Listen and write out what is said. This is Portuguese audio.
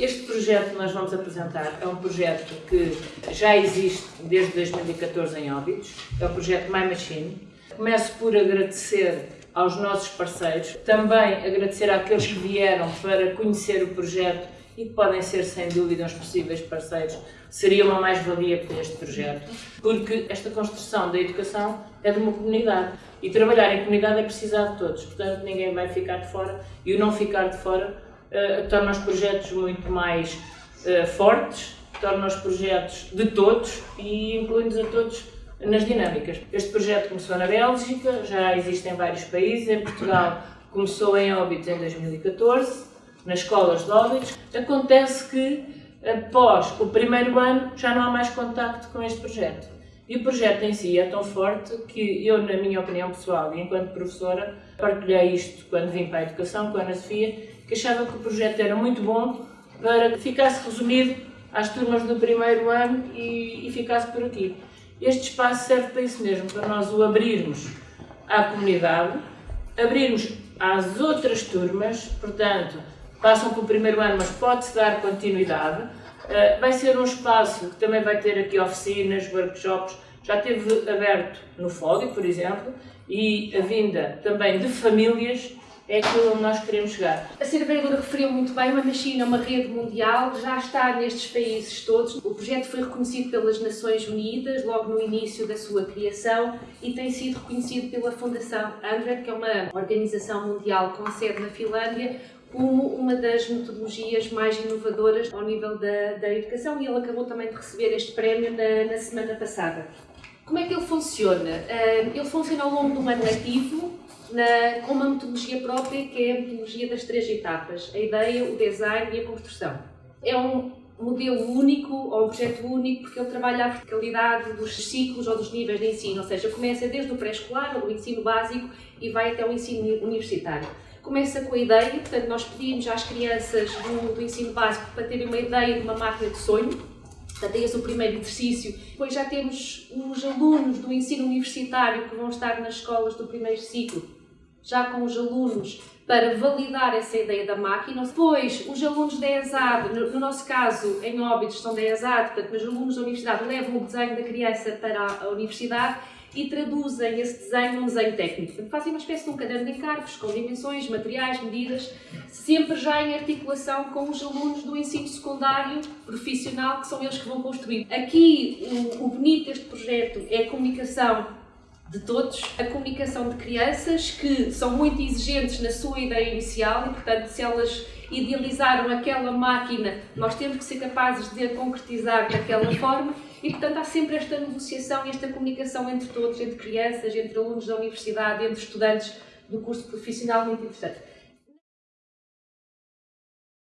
Este projeto que nós vamos apresentar é um projeto que já existe desde 2014 em Óbidos, é o projeto My Machine. Começo por agradecer aos nossos parceiros, também agradecer àqueles que vieram para conhecer o projeto e que podem ser, sem dúvida, os possíveis parceiros, seria uma mais-valia para este projeto, porque esta construção da educação é de uma comunidade e trabalhar em comunidade é precisar de todos, portanto ninguém vai ficar de fora e o não ficar de fora uh, torna os projetos muito mais uh, fortes, torna os projetos de todos e inclui-nos a todos nas dinâmicas. Este projeto começou na Bélgica, já existe em vários países, em Portugal começou em Óbidos em 2014, nas escolas de Óbidos. Acontece que após o primeiro ano já não há mais contacto com este projeto. E o projeto em si é tão forte que eu, na minha opinião pessoal e enquanto professora, partilhei isto quando vim para a educação com a Ana Sofia, que achava que o projeto era muito bom para que ficasse resumido às turmas do primeiro ano e, e ficasse por aqui. Este espaço serve para isso mesmo, para nós o abrirmos à comunidade, abrirmos às outras turmas, portanto, passam pelo primeiro ano, mas pode-se dar continuidade. Uh, vai ser um espaço que também vai ter aqui oficinas, workshops, já teve aberto no FODI, por exemplo, e a vinda também de famílias é aquilo onde nós queremos chegar. A Sra. Vereadora referiu muito bem, uma China, uma rede mundial, já está nestes países todos. O projeto foi reconhecido pelas Nações Unidas logo no início da sua criação e tem sido reconhecido pela Fundação Andred, que é uma organização mundial com sede na Finlândia, como uma das metodologias mais inovadoras ao nível da, da educação e ele acabou também de receber este prémio na, na semana passada. Como é que ele funciona? Ele funciona ao longo do ano letivo, na, com uma metodologia própria que é a metodologia das três etapas, a ideia, o design e a construção. É um modelo único ou um projeto único porque ele trabalha a verticalidade dos ciclos ou dos níveis de ensino, ou seja, começa desde o pré-escolar ou do ensino básico e vai até o ensino universitário. Começa com a ideia, portanto nós pedimos às crianças do, do ensino básico para terem uma ideia de uma máquina de sonho, Portanto, é esse o primeiro exercício. Depois já temos os alunos do ensino universitário que vão estar nas escolas do primeiro ciclo, já com os alunos para validar essa ideia da máquina. Depois, os alunos da ESAD, no, nosso caso, em Óbidos, são da ESAD, portanto, os alunos da universidade levam o desenho da criança para a universidade e traduzem esse desenho num desenho técnico. Fazem uma espécie de um caderno de encargos com dimensões, materiais, medidas, sempre já em articulação com os alunos do ensino secundário profissional, que são eles que vão construir. Aqui, o, o bonito deste projeto é a comunicação de todos, a comunicação de crianças que são muito exigentes na sua ideia inicial e, portanto, se elas idealizaram aquela máquina, nós temos que ser capazes de a concretizar daquela forma e, portanto, há sempre esta negociação e esta comunicação entre todos, entre crianças, entre alunos da universidade, entre estudantes do curso profissional, muito interessante.